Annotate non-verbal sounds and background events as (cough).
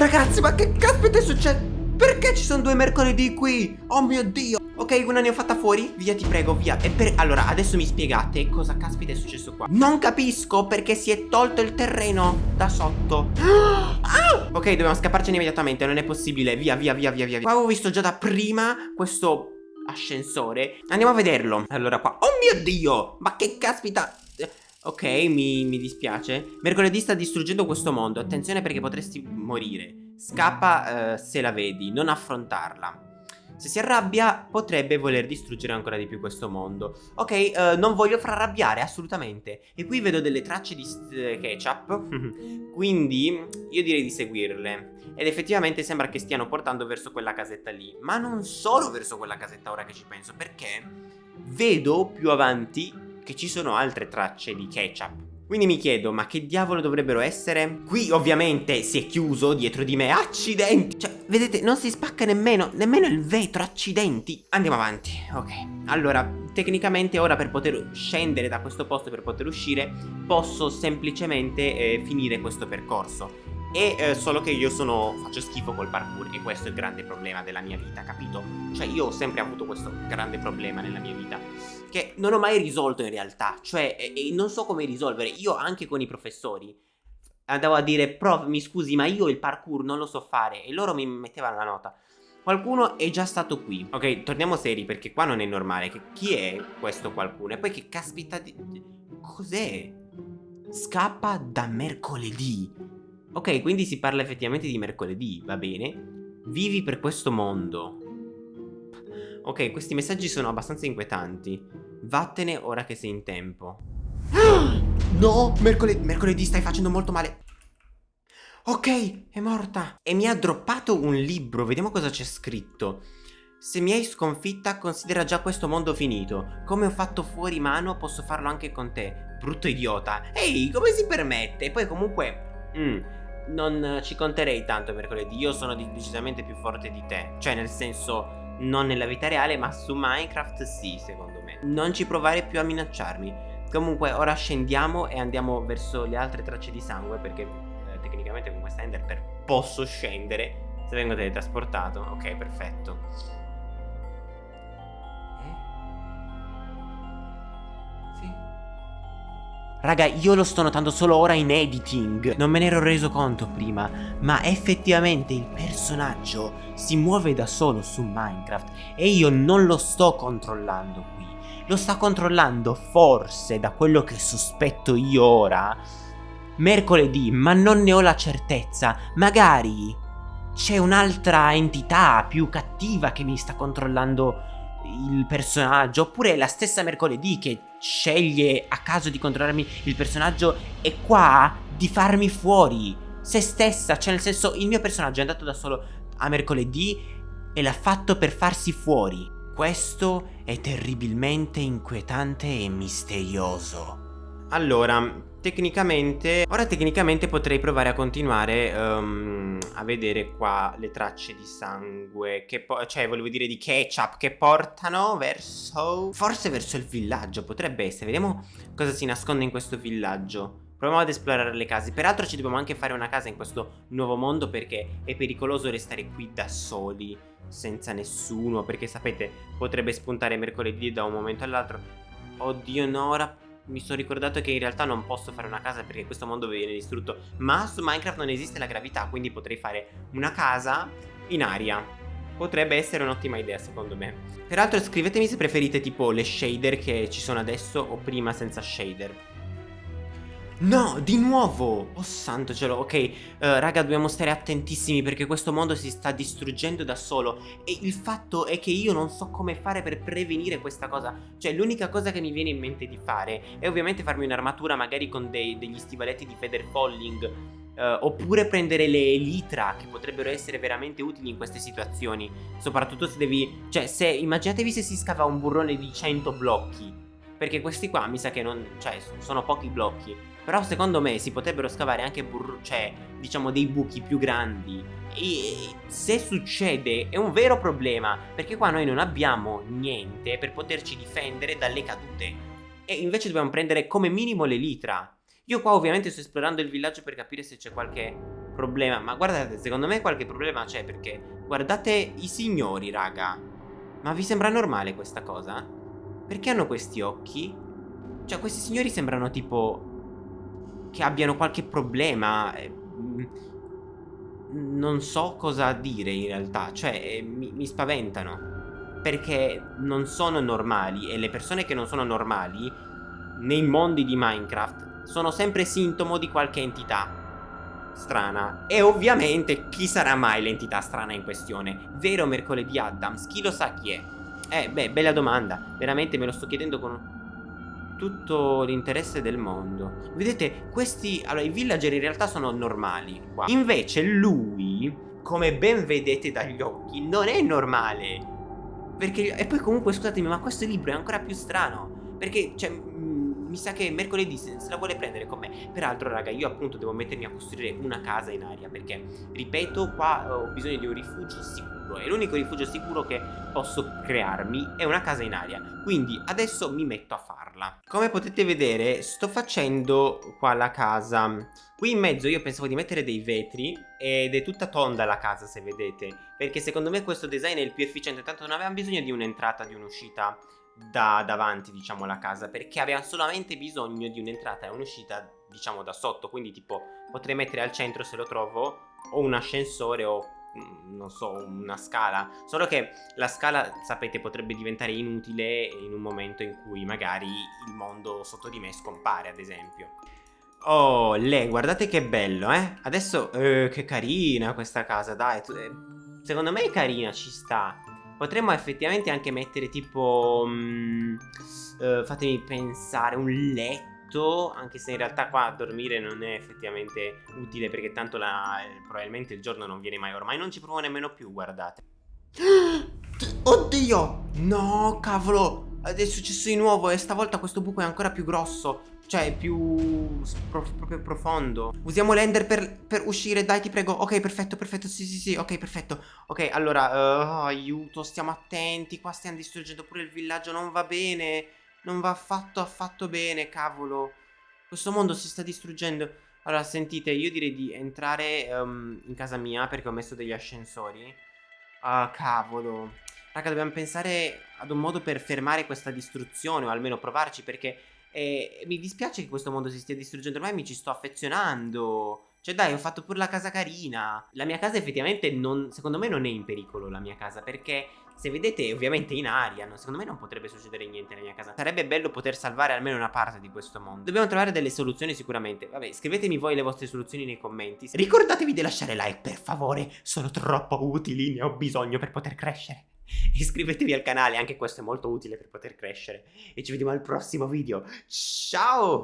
Ragazzi, ma che caspita è successo? Perché ci sono due mercoledì qui? Oh mio Dio! Ok, una ne ho fatta fuori? Via, ti prego, via. E per... Allora, adesso mi spiegate cosa caspita è successo qua. Non capisco perché si è tolto il terreno da sotto. (gasps) Ah! Ok, dobbiamo scapparcene immediatamente Non è possibile. Via, via, via, via, via Qua avevo visto già da prima questo ascensore. Andiamo a vederlo. Allora qua. Oh mio Dio! Ma che caspita Ok, mi, mi dispiace. Mercoledì sta distruggendo questo mondo. Attenzione perché potresti morire. Scappa uh, se la vedi, non affrontarla. Se si arrabbia potrebbe voler distruggere ancora di più questo mondo. Ok, uh, non voglio far arrabbiare assolutamente. E qui vedo delle tracce di ketchup. (laughs) Quindi io direi di seguirle. Ed effettivamente sembra che stiano portando verso quella casetta lì. Ma non solo verso quella casetta ora che ci penso. Perché vedo più avanti che ci sono altre tracce di ketchup quindi mi chiedo, ma che diavolo dovrebbero essere? Qui ovviamente si è chiuso dietro di me, accidenti! Cioè, vedete, non si spacca nemmeno, nemmeno il vetro, accidenti! Andiamo avanti, ok. Allora, tecnicamente ora per poter scendere da questo posto, per poter uscire, posso semplicemente eh, finire questo percorso. E eh, solo che io sono faccio schifo col parkour e questo è il grande problema della mia vita, capito? Cioè io ho sempre avuto questo grande problema nella mia vita Che non ho mai risolto in realtà Cioè e, e non so come risolvere Io anche con i professori Andavo a dire prof mi scusi ma io il parkour non lo so fare E loro mi mettevano la nota Qualcuno è già stato qui Ok torniamo seri perché qua non è normale che, Chi è questo qualcuno? E poi che caspita di... Cos'è? Scappa da mercoledì Ok, quindi si parla effettivamente di mercoledì, va bene. Vivi per questo mondo. Ok, questi messaggi sono abbastanza inquietanti. Vattene ora che sei in tempo. (gasps) No, mercoledì, mercoledì stai facendo molto male. Ok, è morta. E mi ha droppato un libro, vediamo cosa c'è scritto. Se mi hai sconfitta, considera già questo mondo finito. Come ho fatto fuori mano, posso farlo anche con te. Brutto idiota. Ehi, come si permette? E poi comunque... Mm, non ci conterei tanto mercoledì, io sono decisamente più forte di te, cioè nel senso non nella vita reale ma su Minecraft sì secondo me. Non ci provare più a minacciarmi. Comunque ora scendiamo e andiamo verso le altre tracce di sangue perché eh, tecnicamente con questa Enderpearl posso scendere se vengo teletrasportato. Ok, perfetto. Raga, io lo sto notando solo ora in editing. Non me ne ero reso conto prima, ma effettivamente il personaggio si muove da solo su Minecraft e io non lo sto controllando qui. Lo sta controllando forse, da quello che sospetto io ora, mercoledì, ma non ne ho la certezza. Magari c'è un'altra entità più cattiva che mi sta controllando il personaggio oppure la stessa mercoledì che sceglie a caso di controllarmi il personaggio e qua di farmi fuori se stessa cioè nel senso il mio personaggio è andato da solo a mercoledì e l'ha fatto per farsi fuori. Questo è terribilmente inquietante e misterioso. Allora Tecnicamente, ora tecnicamente potrei provare a continuare um, a vedere qua le tracce di sangue, che cioè volevo dire di ketchup, che portano verso, forse verso il villaggio, potrebbe essere, vediamo cosa si nasconde in questo villaggio. Proviamo ad esplorare le case, peraltro ci dobbiamo anche fare una casa in questo nuovo mondo perché è pericoloso restare qui da soli, senza nessuno, perché sapete, potrebbe spuntare mercoledì da un momento all'altro. Oddio no, ora mi sono ricordato che in realtà non posso fare una casa perché questo mondo viene distrutto Ma su Minecraft non esiste la gravità quindi potrei fare una casa in aria. Potrebbe essere un'ottima idea secondo me. Peraltro scrivetemi se preferite tipo le shader che ci sono adesso o prima senza shader No, di nuovo! Oh santo cielo, ok, uh, raga dobbiamo stare attentissimi perché questo mondo si sta distruggendo da solo. E il fatto è che io non so come fare per prevenire questa cosa. Cioè l'unica cosa che mi viene in mente di fare è ovviamente farmi un'armatura magari con dei, degli stivaletti di feather falling Uh, oppure prendere le litra che potrebbero essere veramente utili in queste situazioni. Soprattutto se devi... Cioè se immaginatevi se si scava un burrone di 100 blocchi Perché questi qua mi sa che non... Cioè sono pochi blocchi però secondo me si potrebbero scavare anche cioè, diciamo dei buchi più grandi e se succede è un vero problema perché qua noi non abbiamo niente per poterci difendere dalle cadute e invece dobbiamo prendere come minimo le litra io qua ovviamente sto esplorando il villaggio per capire se c'è qualche problema. Ma guardate, secondo me qualche problema c'è perché guardate i signori, raga. Ma vi sembra normale questa cosa? Perché hanno questi occhi? Cioè, questi signori sembrano tipo che abbiano qualche problema. Eh, mm, non so cosa dire in realtà. Cioè, eh, mi, mi spaventano. Perché non sono normali e le persone che non sono normali nei mondi di Minecraft sono sempre sintomo di qualche entità strana. E ovviamente chi sarà mai l'entità strana in questione? Vero mercoledì Adams? Chi lo sa chi è? Eh, beh, bella domanda. Veramente me lo sto chiedendo con tutto l'interesse del mondo. Vedete, questi... Allora, i villager in realtà sono normali qua. Invece lui, come ben vedete dagli occhi, non è normale. Perché... E poi comunque, scusatemi, ma questo libro è ancora più strano. Perché, cioè, mi sa che mercoledì se, la vuole prendere con me. Peraltro, raga, io appunto devo mettermi a costruire una casa in aria. Perché, ripeto, qua ho bisogno di un rifugio sicuro. E l'unico rifugio sicuro che posso crearmi è una casa in aria. Quindi adesso mi metto a farla. Come potete vedere, sto facendo qua la casa. Qui in mezzo io pensavo di mettere dei vetri ed è tutta tonda la casa se vedete perché secondo me questo design è il più efficiente tanto non avevamo bisogno di un'entrata, di un'uscita da davanti diciamo la casa perché aveva solamente bisogno di un'entrata e un'uscita diciamo da sotto quindi tipo potrei mettere al centro se lo trovo o un ascensore o mm, non so una scala solo che la scala sapete potrebbe diventare inutile in un momento in cui magari il mondo sotto di me scompare ad esempio Oh, lei, guardate che bello, eh? Adesso, eh, che carina questa casa, dai. Eh, secondo me è carina, ci sta. Potremmo effettivamente anche mettere tipo... Mh, uh, fatemi pensare, un letto, anche se in realtà qua dormire non è effettivamente utile perché tanto la, eh, probabilmente il giorno non viene mai, ormai non ci provo nemmeno più, guardate. (gasps) Oddio! No, cavolo! È successo di nuovo e stavolta questo buco è ancora più grosso. Cioè, più... proprio profondo. Usiamo l'ender per, per, uscire, dai, ti prego. Ok, perfetto, perfetto, sì, sì, sì, ok, perfetto. Ok, allora, uh, aiuto, stiamo attenti. Qua stiamo distruggendo pure il villaggio, non va bene. Non va affatto, affatto bene, cavolo. Questo mondo si sta distruggendo. Allora, sentite, io direi di entrare um, in casa mia perché ho messo degli ascensori. Ah, cavolo. Raga, dobbiamo pensare ad un modo per fermare questa distruzione, o almeno provarci, perché e mi dispiace che questo mondo si stia distruggendo, ormai mi ci sto affezionando. Cioè dai, ho fatto pure la casa carina. La mia casa effettivamente non, secondo me non è in pericolo la mia casa, perché se vedete ovviamente in aria, no, secondo me non potrebbe succedere niente nella mia casa. Sarebbe bello poter salvare almeno una parte di questo mondo. Dobbiamo trovare delle soluzioni sicuramente. Vabbè, scrivetemi voi le vostre soluzioni nei commenti. Ricordatevi di lasciare like, per favore. Sono troppo utili, ne ho bisogno per poter crescere. (laughs) Iscrivetevi al canale, anche questo è molto utile per poter crescere. E ci vediamo al prossimo video. Ciao!